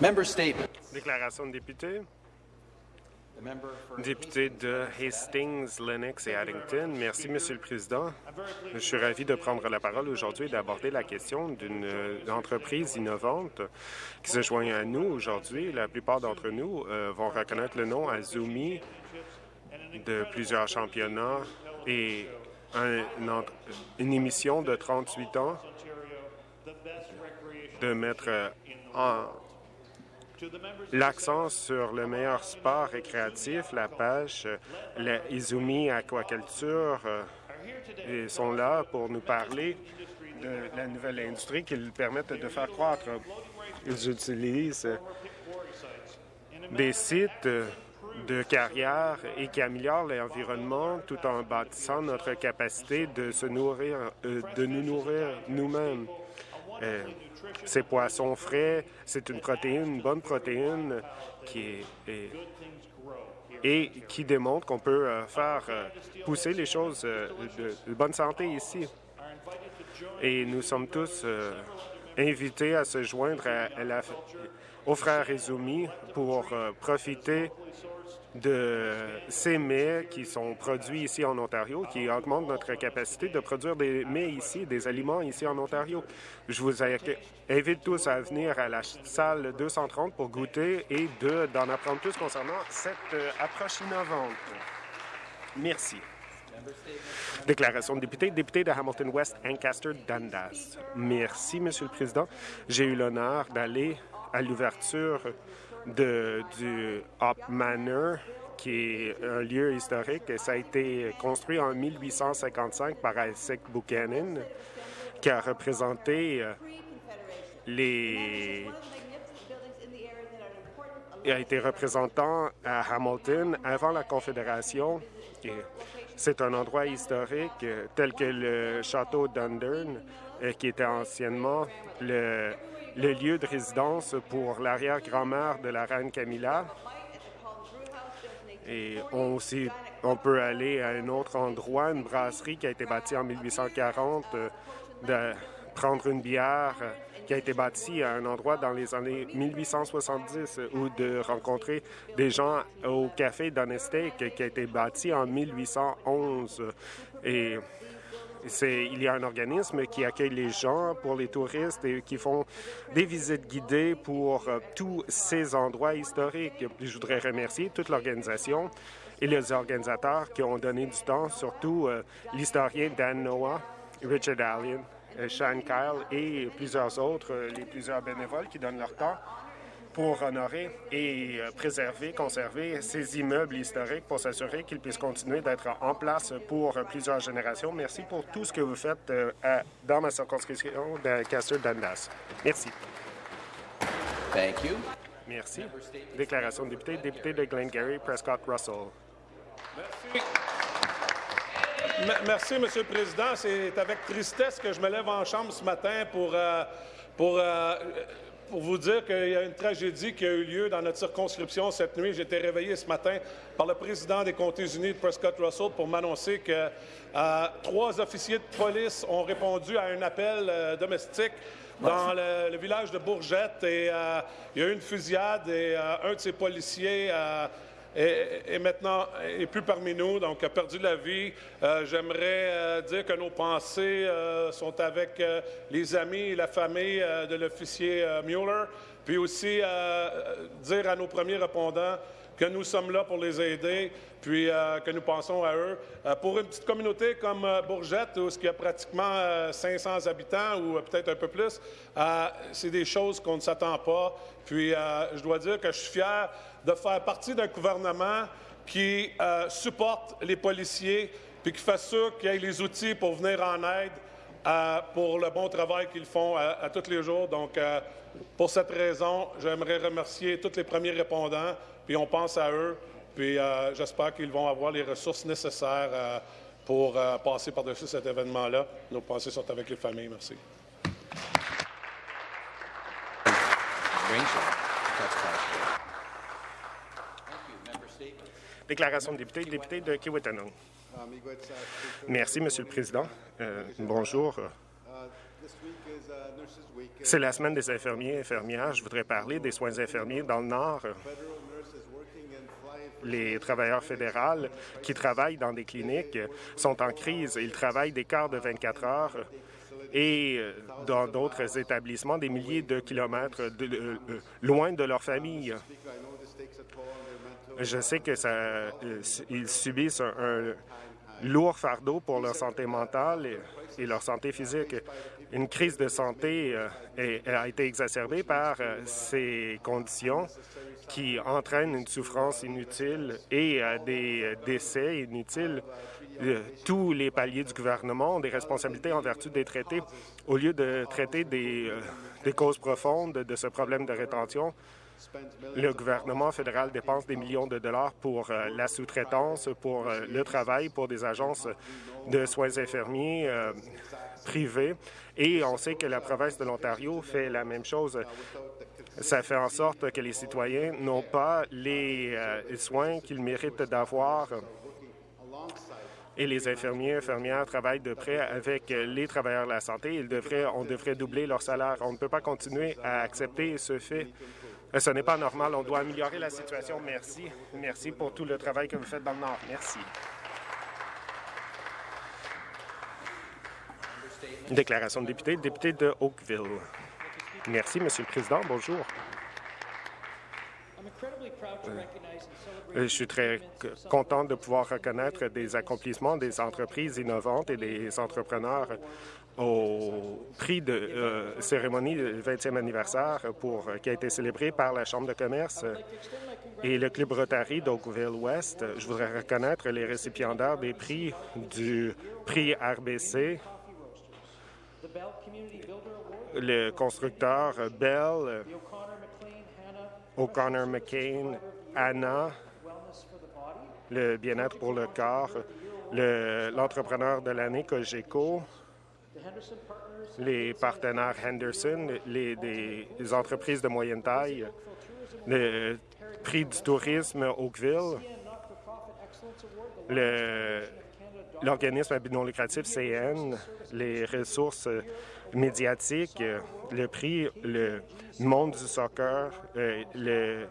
Member statement. Déclaration de député. Député de Hastings, Lennox et Addington. Merci, Monsieur le Président. Je suis ravi de prendre la parole aujourd'hui et d'aborder la question d'une euh, entreprise innovante qui se joint à nous aujourd'hui. La plupart d'entre nous euh, vont reconnaître le nom Azumi de plusieurs championnats et un- une, une émission de 38 ans de mettre euh, en, L'accent sur le meilleur sport récréatif, la pêche, euh, la Izumi Aquaculture euh, sont là pour nous parler de la nouvelle industrie qu'ils permettent de faire croître. Ils utilisent euh, des sites euh, de carrière et qui améliorent l'environnement tout en bâtissant notre capacité de se nourrir, euh, de nous nourrir nous-mêmes. Ces poissons frais, c'est une protéine, une bonne protéine qui est, et qui démontre qu'on peut euh, faire euh, pousser les choses euh, de, bonne santé ici. Et nous sommes tous invités à se joindre aux frères Izumi pour profiter de ces mets qui sont produits ici en Ontario, qui augmentent notre capacité de produire des mets ici, des aliments ici en Ontario. Je vous invite tous à venir à la salle 230 pour goûter et de- d'en apprendre plus concernant cette euh, approche innovante. Merci. Déclaration de député, député de Hamilton West, Ancaster, Dundas. Merci, Monsieur le Président. J'ai eu l'honneur d'aller à l'ouverture de, du Hop Manor, qui est un lieu historique. Ça a été construit en 1855 par Isaac Buchanan, qui a représenté euh, les il a été représentant à Hamilton avant la Confédération. C'est un endroit historique euh, tel que le château d'Undern, euh, qui était anciennement le, le lieu de résidence pour l'arrière-grand-mère de la reine Camilla. Et on, aussi, on peut aller à un autre endroit, une brasserie qui a été bâtie en 1840, euh, de prendre une bière euh, qui a été bâtie à un endroit dans les années 1870 euh, ou de rencontrer des gens au café Donestake qui a été bâti en 1811. Et c'est, il y a un organisme qui accueille les gens pour les touristes et qui font des visites guidées pour euh, tous ces endroits historiques. Je voudrais remercier toute l'organisation et les organisateurs qui ont donné du temps, surtout euh, l'historien Dan Noah, Richard Allen, euh, Sean Kyle et plusieurs autres, les plusieurs bénévoles qui donnent leur temps pour honorer et euh, préserver, conserver ces immeubles historiques pour s'assurer qu'ils puissent continuer d'être en place pour euh, plusieurs générations. Merci pour tout ce que vous faites euh, à- dans ma circonscription de Castor-Dundas. Merci. Thank you. Merci. Déclaration de député, député de Glengarry, Prescott Russell. Me- Merci, Monsieur le Président. C'est avec tristesse que je me lève en chambre ce matin pour, euh, pour, euh, pour vous dire qu'il y a une tragédie qui a eu lieu dans notre circonscription cette nuit. J'ai été réveillé ce matin par le président des Comtés unis de Prescott Russell pour m'annoncer que euh, trois officiers de police ont répondu à un appel euh, domestique dans le, le village de Bourgette et euh, il y a eu une fusillade et un de ces policiers est maintenant est plus parmi nous, donc a perdu la vie. Euh, J'aimerais euh, dire que nos pensées euh, sont avec les amis et la famille de l'officier Mueller, puis aussi dire à nos premiers répondants que nous sommes là pour les aider, puis euh, que nous pensons à eux. Euh, pour une petite communauté comme euh, Bourgette, où il y a pratiquement euh, 500 habitants ou euh, peut-être un peu plus, euh, c'est des choses qu'on ne s'attend pas. Puis euh, je dois dire que je suis fier de faire partie d'un gouvernement qui euh, supporte les policiers, puis qui fait sûr qu'il y ait les outils pour venir en aide euh, pour le bon travail qu'ils font à, à tous les jours. Donc, euh, pour cette raison, j'aimerais remercier tous les premiers répondants, puis on pense à eux, puis euh, j'espère qu'ils vont avoir les ressources nécessaires euh, pour euh, passer par-dessus cet événement-là. Nos pensées sont avec les familles. Merci. Déclaration de député, député de Kiwetanong. Merci, Monsieur le Président. Euh, bonjour. C'est la semaine des infirmiers et infirmières. Je voudrais parler des soins infirmiers dans le Nord. Les travailleurs fédéraux qui travaillent dans des cliniques sont en crise. Ils travaillent des quarts de 24 heures et euh, dans d'autres établissements, des milliers de kilomètres euh, loin de leur famille. Je sais que ça, euh, ils subissent un lourd fardeau pour leur santé mentale et, et leur santé physique. Une crise de santé euh, est- a été exacerbée par euh, ces conditions qui entraînent une souffrance inutile et euh, des décès inutiles. Tous les paliers du gouvernement ont des responsabilités en vertu des traités. Au lieu de traiter des, des causes profondes de ce problème de rétention, le gouvernement fédéral dépense des millions de dollars pour euh, la sous-traitance, pour euh, le travail, pour des agences de soins infirmiers euh, privées. Et on sait que la province de l'Ontario fait la même chose. Ça fait en sorte que les citoyens n'ont pas les euh, soins qu'ils méritent d'avoir. Et les infirmiers et infirmières travaillent de près avec les travailleurs de la santé. On devrait doubler leur salaire. On ne peut pas continuer à accepter ce fait. Euh, Ce n'est pas normal. On doit améliorer la situation. Merci. Merci pour tout le travail que vous faites dans le Nord. Merci. Déclaration de député, député de Oakville. Merci, Monsieur le Président. Bonjour. Euh, Je suis très content de pouvoir reconnaître des accomplissements des entreprises innovantes et des entrepreneurs au prix de euh, cérémonie du 20e anniversaire pour, euh, qui a été célébré par la Chambre de commerce et le Club Rotary d'Oakville-Ouest. Je voudrais reconnaître les récipiendaires des prix du prix RBC, le constructeur Bell, O'Connor McCain, Anna, le bien-être pour le corps, le- l'entrepreneur de l'année Cogeco, les partenaires Henderson, les, des, entreprises de moyenne taille, le prix du tourisme Oakville, le- l'organisme à but non lucratif CN, les ressources euh, médiatiques, euh, le prix, le monde du soccer, euh, le,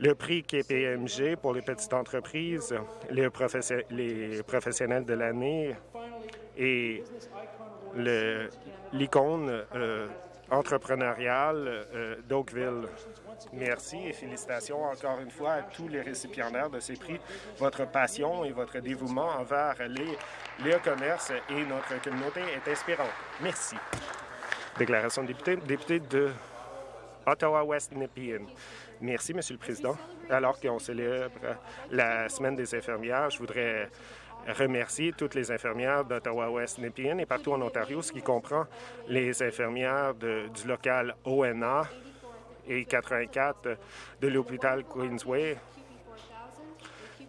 le prix KPMG pour les petites entreprises, les, les professionnels de l'année et l'icône euh, entrepreneuriale euh, d'Oakville. Merci et félicitations encore une fois à tous les récipiendaires de ces prix. Votre passion et votre dévouement envers les, les commerces et notre communauté est inspirant. Merci. Déclaration de député, député de Ottawa-West Nepean. Merci, Monsieur le Président. Alors qu'on célèbre la Semaine des infirmières, je voudrais remercier toutes les infirmières d'Ottawa-West Nepean et partout en Ontario, ce qui comprend les infirmières du local ONA et 84 de l'hôpital Queensway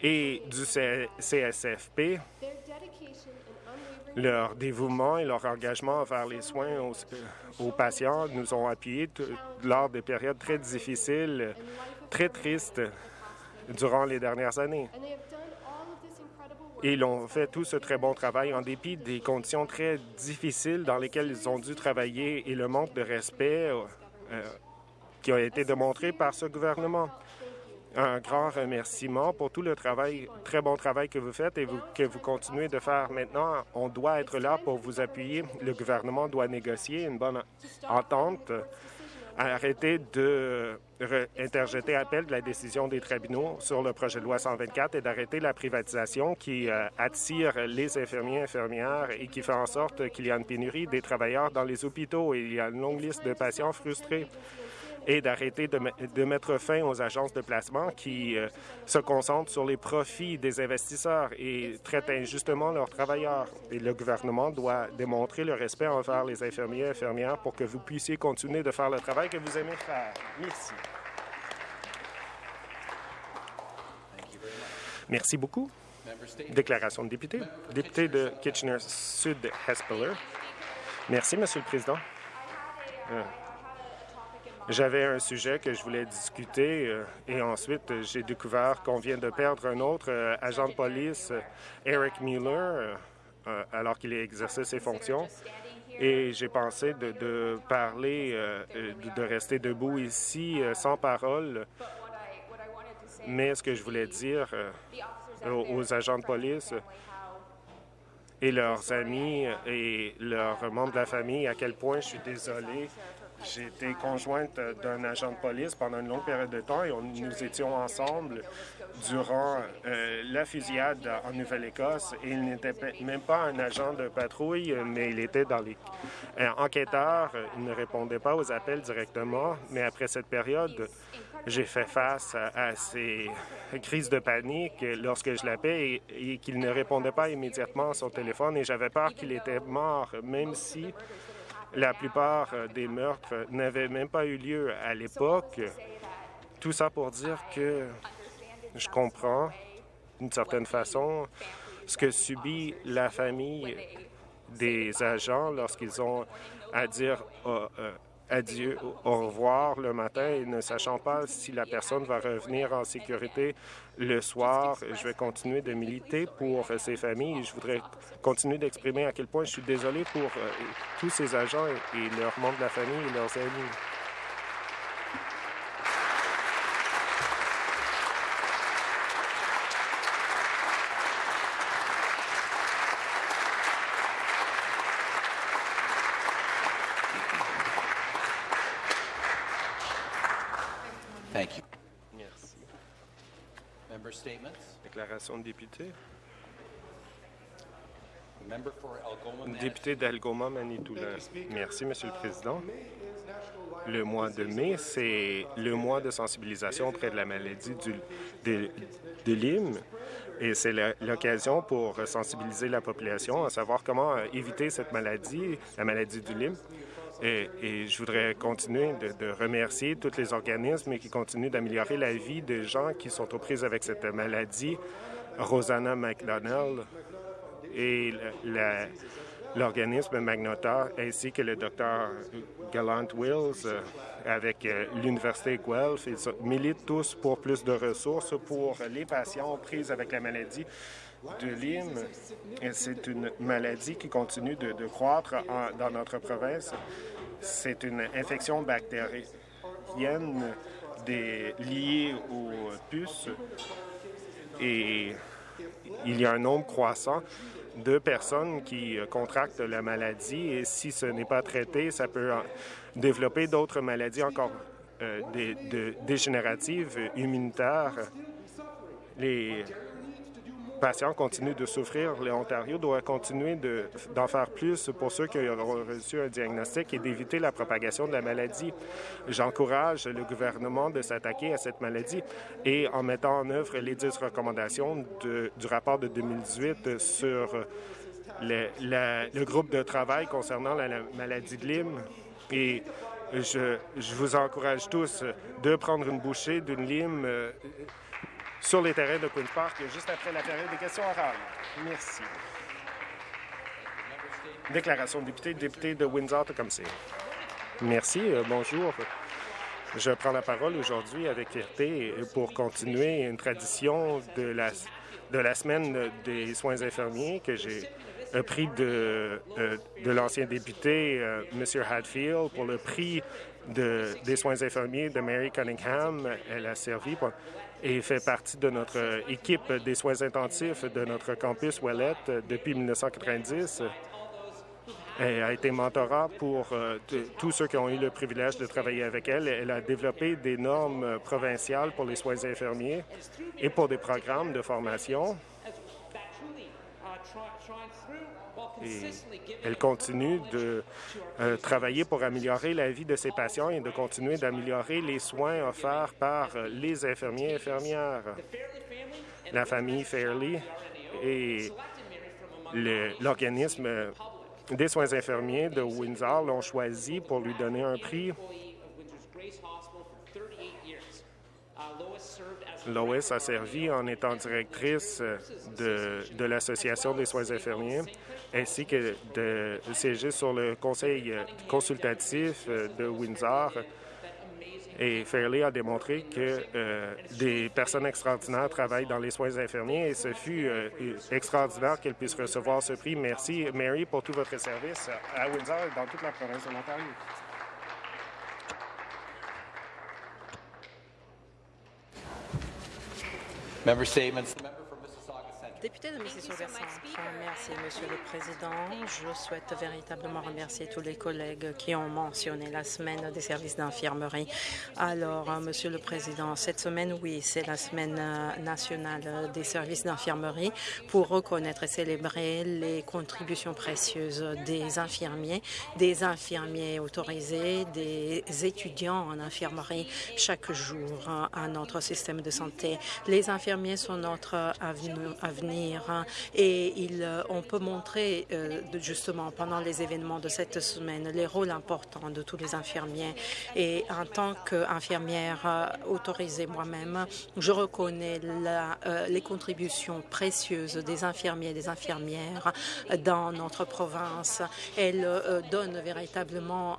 et du CSFP. Leur dévouement et leur engagement envers les soins aux, euh, aux patients nous ont appuyés lors des périodes très difficiles, très tristes durant les dernières années. Et ils ont fait tout ce très bon travail en dépit des conditions très difficiles dans lesquelles ils ont dû travailler et le manque de respect euh, euh, qui a été démontré par ce gouvernement. Un grand remerciement pour tout le travail, très bon travail que vous faites et vous- que vous continuez de faire maintenant. On doit être là pour vous appuyer. Le gouvernement doit négocier une bonne entente arrêter de interjeter appel de la décision des tribunaux sur le projet de loi 124 et d'arrêter la privatisation qui euh, attire les infirmiers et infirmières et qui fait en sorte qu'il y a une pénurie des travailleurs dans les hôpitaux. Et il y a une longue liste de patients frustrés et d'arrêter de, me- de mettre fin aux agences de placement qui euh, se concentrent sur les profits des investisseurs et traitent injustement leurs travailleurs. Et le gouvernement doit démontrer le respect envers les infirmiers et infirmières pour que vous puissiez continuer de faire le travail que vous aimez faire. Merci. Merci beaucoup. Déclaration de député. Député de Kitchener-Sud-Hespeler. Merci, Monsieur le Président. Euh, J'avais un sujet que je voulais discuter euh, et ensuite euh, j'ai découvert qu'on vient de perdre un autre euh, agent de police, Eric Mueller, alors qu'il exerçait ses fonctions. et j'ai pensé de, parler, de, de rester debout ici sans parole. Mais ce que je voulais dire aux agents de police et leurs amis et leurs membres de la famille, à quel point je suis désolé. J'ai été conjointe d'un agent de police pendant une longue période de temps et on- nous étions ensemble durant euh, la fusillade en Nouvelle-Écosse. Il n'était même pas un agent de patrouille, mais il était dans les euh, enquêteurs. Il ne répondait pas aux appels directement. Mais après cette période, j'ai fait face à, à ces crises de panique lorsque je l'appelais et, et qu'il ne répondait pas immédiatement à son téléphone. Et j'avais peur qu'il était mort, même si la plupart euh, des meurtres n'avaient même pas eu lieu à l'époque. Tout ça pour dire que je comprends, d'une certaine façon, ce que subit la famille des agents lorsqu'ils ont à dire euh, euh, adieu, au revoir le matin et ne sachant pas si la personne va revenir en sécurité le soir. Je vais continuer de militer pour ces familles. Je voudrais continuer d'exprimer à quel point je suis désolé pour euh, tous ces agents et, et leurs membres de la famille et leurs amis. Déclaration de député. Député d'Algoma, Manitoulin. Merci, Monsieur le Président. Le mois de mai, c'est le mois de sensibilisation auprès de la maladie du, de, de Lyme. Et c'est l'occasion pour sensibiliser la population à savoir comment éviter cette maladie, la maladie du Lyme. Et, je voudrais continuer de, remercier tous les organismes qui continuent d'améliorer la vie des gens qui sont aux prises avec cette maladie. Rosanna McDonnell, et l'organisme Magnota ainsi que le docteur Gallant Wills euh, avec euh, l'Université Guelph. Ils militent tous pour plus de ressources pour les patients prises avec la maladie de Lyme. C'est une maladie qui continue de, croître dans notre province. C'est une infection bactérienne liée aux puces et il y a un nombre croissant de personnes qui contractent la maladie et si ce n'est pas traité, ça peut développer d'autres maladies encore euh, dégénératives, immunitaires. Les patients continuent de souffrir. L'Ontario doit continuer de- d'en faire plus pour ceux qui auront reçu un diagnostic et d'éviter la propagation de la maladie. J'encourage le gouvernement de s'attaquer à cette maladie et en mettant en œuvre les 10 recommandations du rapport de 2018 sur le, groupe de travail concernant la, la maladie de Lyme. Et je, je vous encourage tous de prendre une bouchée d'une lime euh, sur les terrains de Queen's Park juste après la période des questions orales. Merci. Déclaration de député, député de Windsor-Tecumseh. Merci, euh, bonjour. Je prends la parole aujourd'hui avec fierté pour continuer une tradition de la, de la semaine des soins infirmiers que j'ai euh, pris de, euh, de l'ancien député M. Hadfield pour le prix de, des soins infirmiers de Mary Cunningham. Elle a servi pour- et fait partie de notre équipe des soins intensifs de notre campus Ouellette euh, depuis 1990. Elle a été mentorat pour euh, tous ceux qui ont eu le privilège de travailler avec elle. Elle a développé des normes euh, provinciales pour les soins infirmiers et pour des programmes de formation. Elle continue de euh, travailler pour améliorer la vie de ses patients et de continuer d'améliorer les soins offerts par euh, les infirmiers et infirmières. La famille Fairley et l'organisme des soins infirmiers de Windsor l'ont choisi pour lui donner un prix. Lois a servi en étant directrice euh, de, l'Association des soins infirmiers, ainsi que de siéger sur le conseil euh, consultatif euh, de Windsor. Et Fairley a démontré que des personnes extraordinaires travaillent dans les soins infirmiers et ce fut extraordinaire qu'elle puisse recevoir ce prix. Merci, Mary, pour tout votre service à Windsor et dans toute la province de l'Ontario. Member statements. Député de merci, Monsieur le Président. Je souhaite véritablement remercier tous les collègues qui ont mentionné la semaine des services d'infirmerie. Alors, Monsieur le Président, cette semaine, oui, c'est la semaine euh, nationale des services d'infirmerie pour reconnaître et célébrer les contributions précieuses des infirmiers, des infirmiers autorisés, des étudiants en infirmerie chaque jour euh, à notre système de santé. Les infirmiers sont notre avenir hein, et euh, on peut montrer euh, justement pendant les événements de cette semaine les rôles importants de tous les infirmiers. Et en tant qu'infirmière euh, autorisée moi-même, je reconnais les contributions précieuses des infirmiers et des infirmières dans notre province. Elles donnent véritablement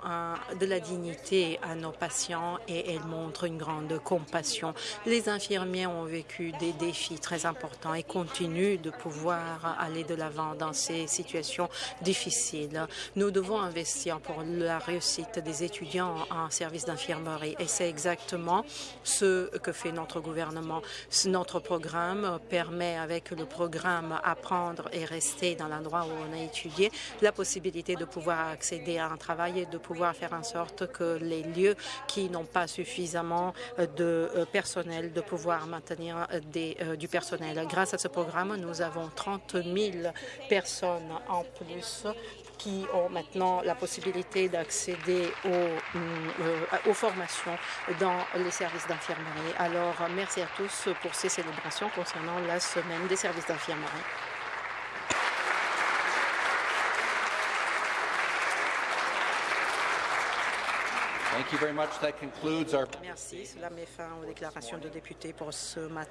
de la dignité à nos patients et elles montrent une grande compassion. Les infirmiers ont vécu des défis très importants et continuent de pouvoir aller de l'avant dans ces situations difficiles. Nous devons investir pour la réussite des étudiants en service d'infirmerie et c'est exactement ce que fait notre gouvernement. Notre programme permet, avec le programme Apprendre et rester dans l'endroit où on a étudié, la possibilité de pouvoir accéder à un travail et de pouvoir faire en sorte que les lieux qui n'ont pas suffisamment de euh, personnel, de pouvoir maintenir euh, euh, du personnel. Grâce à ce programme, nous avons 30 000 personnes en plus qui ont maintenant la possibilité d'accéder aux, euh, aux formations dans les services d'infirmerie. Alors, merci à tous pour ces célébrations concernant la semaine des services d'infirmerie. Thank you very much. That concludes our. Merci. Cela met fin aux déclarations de députés pour ce matin.